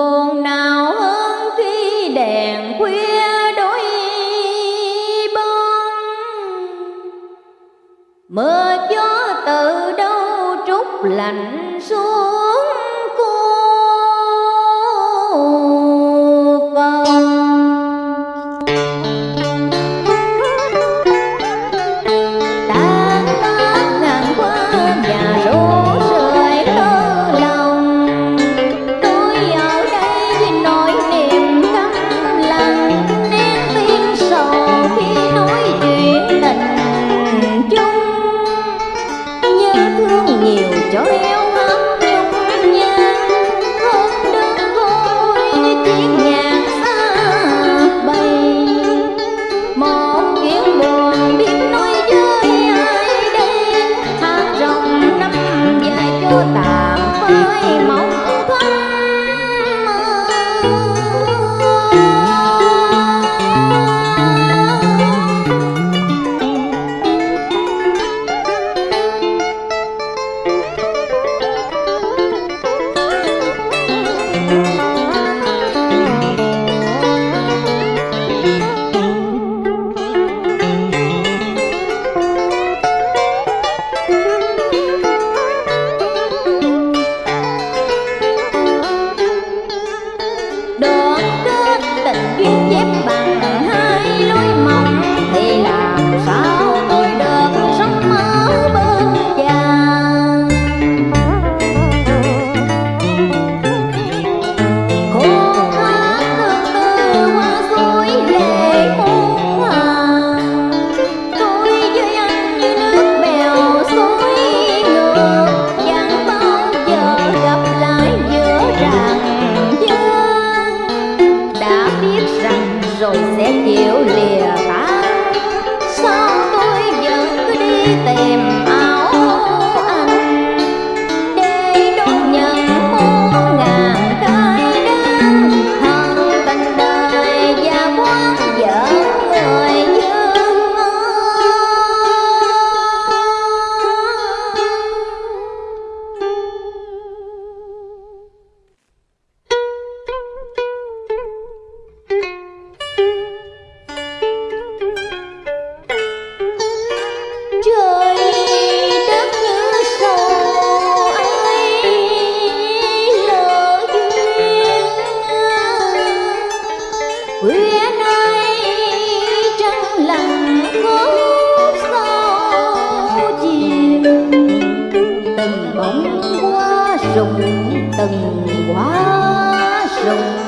buồn nào hơn khi đèn khuya đôi bóng mưa gió từ đâu trút lạnh joining bóng hoa rụng từng hoa rụng